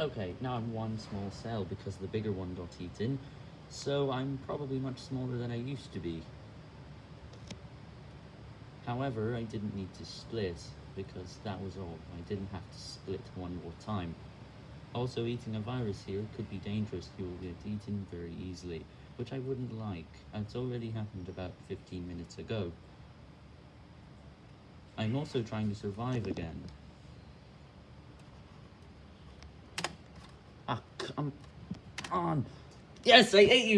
Okay, now I'm one small cell because the bigger one got eaten, so I'm probably much smaller than I used to be. However, I didn't need to split, because that was all. I didn't have to split one more time. Also, eating a virus here could be dangerous. You will get eaten very easily, which I wouldn't like. It's already happened about 15 minutes ago. I'm also trying to survive again. Ah, come on. Yes, I ate you!